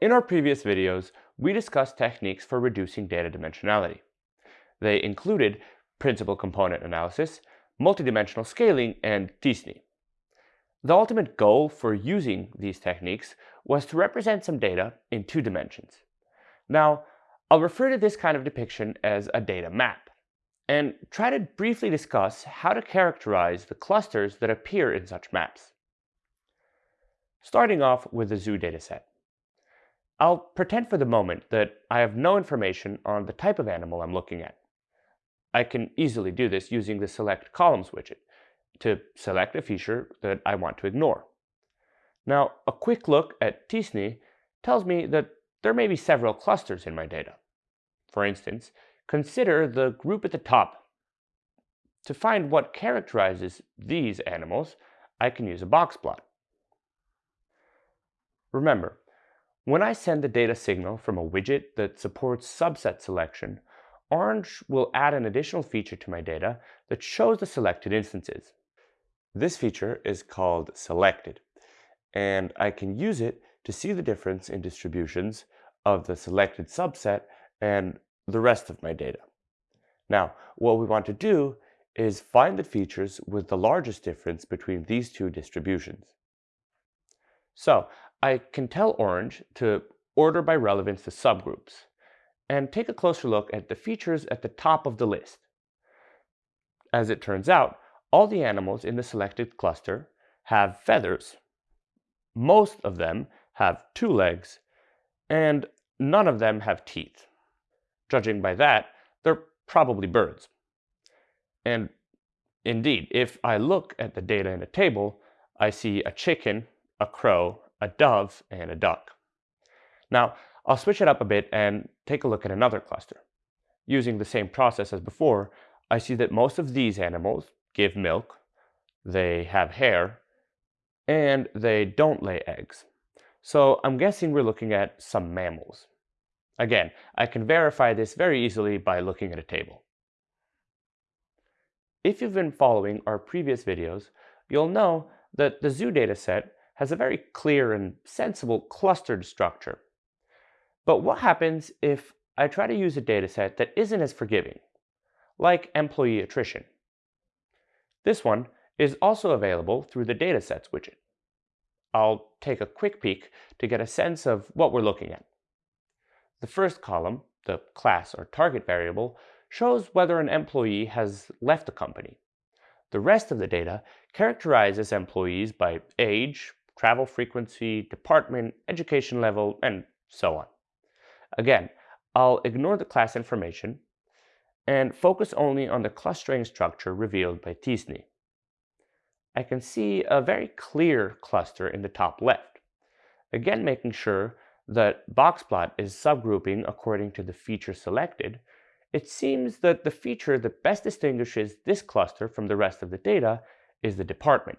In our previous videos, we discussed techniques for reducing data dimensionality. They included principal component analysis, multidimensional scaling, and t-SNE. The ultimate goal for using these techniques was to represent some data in two dimensions. Now, I'll refer to this kind of depiction as a data map, and try to briefly discuss how to characterize the clusters that appear in such maps. Starting off with the zoo dataset. I'll pretend for the moment that I have no information on the type of animal I'm looking at. I can easily do this using the Select Columns widget to select a feature that I want to ignore. Now, a quick look at t-SNE tells me that there may be several clusters in my data. For instance, consider the group at the top. To find what characterizes these animals, I can use a box plot. Remember, when I send the data signal from a widget that supports subset selection, Orange will add an additional feature to my data that shows the selected instances. This feature is called selected, and I can use it to see the difference in distributions of the selected subset and the rest of my data. Now, what we want to do is find the features with the largest difference between these two distributions. So I can tell Orange to order by relevance the subgroups and take a closer look at the features at the top of the list. As it turns out, all the animals in the selected cluster have feathers. Most of them have two legs, and none of them have teeth. Judging by that, they're probably birds. And indeed, if I look at the data in a table, I see a chicken, a crow, a dove, and a duck. Now, I'll switch it up a bit and take a look at another cluster. Using the same process as before, I see that most of these animals give milk, they have hair, and they don't lay eggs. So I'm guessing we're looking at some mammals. Again, I can verify this very easily by looking at a table. If you've been following our previous videos, you'll know that the zoo dataset has a very clear and sensible clustered structure. But what happens if I try to use a dataset that isn't as forgiving, like employee attrition? This one is also available through the Datasets widget. I'll take a quick peek to get a sense of what we're looking at. The first column, the class or target variable, shows whether an employee has left the company. The rest of the data characterizes employees by age, travel frequency, department, education level, and so on. Again, I'll ignore the class information and focus only on the clustering structure revealed by t-SNE. I can see a very clear cluster in the top left, again making sure that boxplot is subgrouping according to the feature selected, it seems that the feature that best distinguishes this cluster from the rest of the data is the department.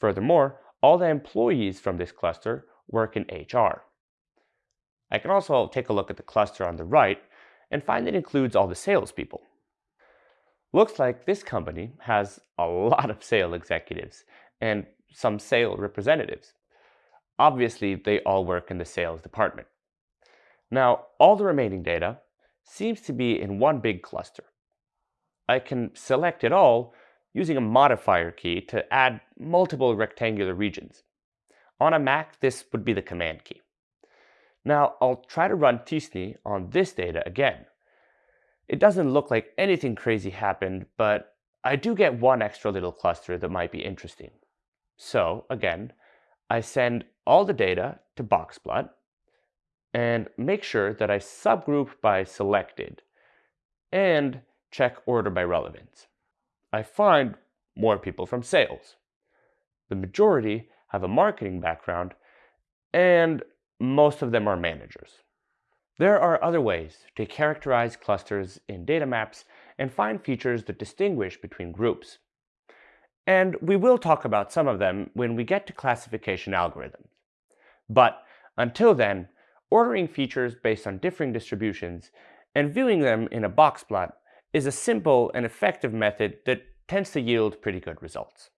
Furthermore, all the employees from this cluster work in HR. I can also take a look at the cluster on the right and find it includes all the salespeople. Looks like this company has a lot of sale executives and some sale representatives. Obviously, they all work in the sales department. Now, all the remaining data seems to be in one big cluster. I can select it all using a modifier key to add multiple rectangular regions. On a Mac, this would be the command key. Now I'll try to run t-SNE on this data again. It doesn't look like anything crazy happened, but I do get one extra little cluster that might be interesting. So again, I send all the data to Boxplot and make sure that I subgroup by selected and check order by relevance. I find more people from sales. The majority have a marketing background and most of them are managers. There are other ways to characterize clusters in data maps and find features that distinguish between groups. And we will talk about some of them when we get to classification algorithms. But until then, ordering features based on differing distributions and viewing them in a box plot is a simple and effective method that tends to yield pretty good results.